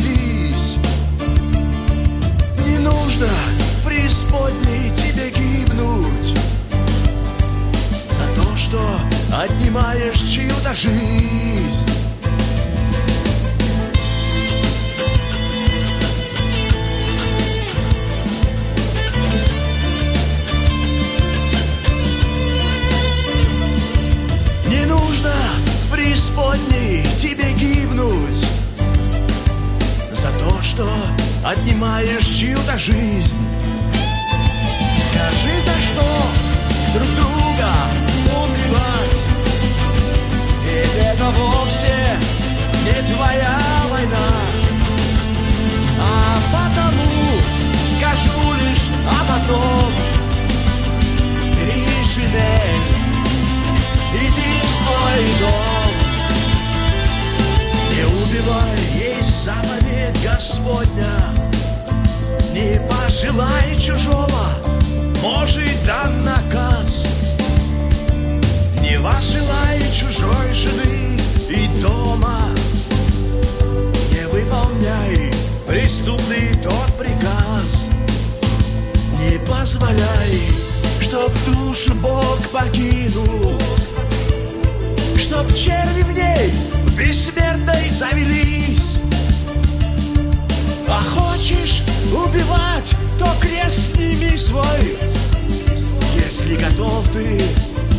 черти в ней бессмертной отнимаешь чью-то жизнь. Скажи, за что друг друга убивать? Ведь это вовсе не твоя война. А потому скажу лишь, а потом Не пожелай чужого, может дан наказ. Не возжелай чужой жены и дома Не выполняй преступный тот приказ. Не позволяй, чтоб душу Бог покинул Чтоб черви в ней бессмертной завелись. А хочешь убивать, то крест сними свой Если готов ты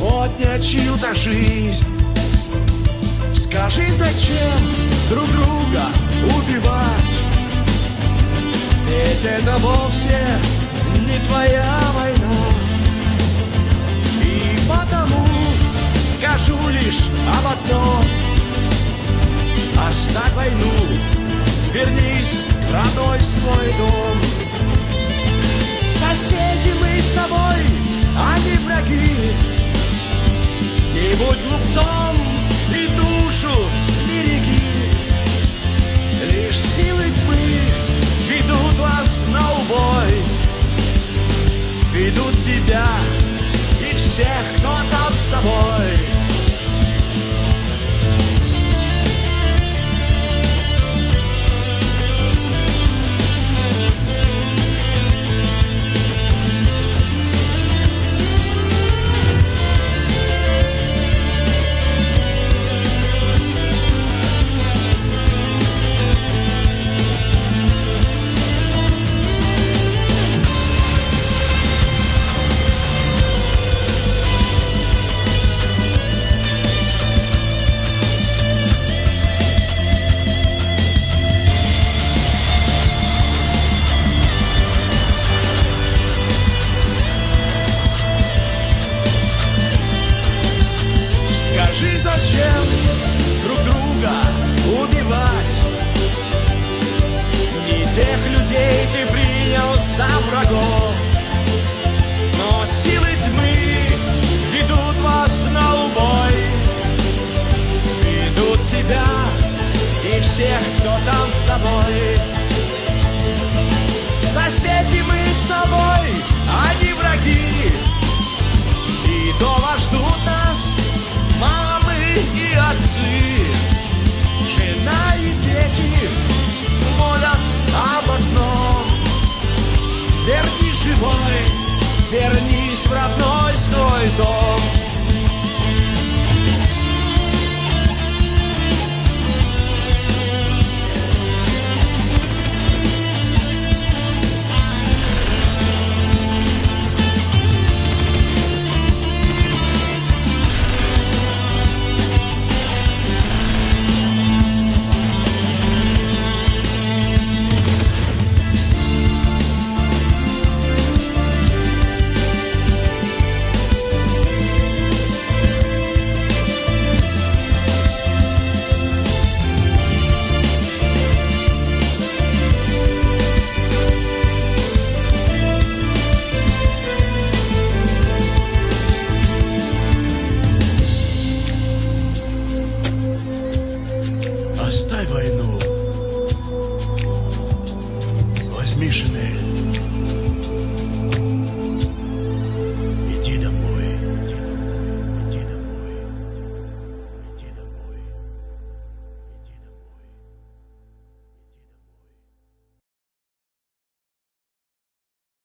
отнять чью-то жизнь Скажи, зачем друг друга убивать? Ведь это вовсе не твоя война. И потому скажу лишь об одном. Оставь войну, вернись родной свой дом будь глупцом и душу сбереги Лишь силы тьмы ведут вас на убой. Ведут тебя и всех, кто там с тобой за врагов, но силы тьмы ведут вас на убой, ведут тебя и всех, кто там с тобой. Соседи мы с тобой, не враги, и дома ждут нас мамы и отцы, Оставь войну.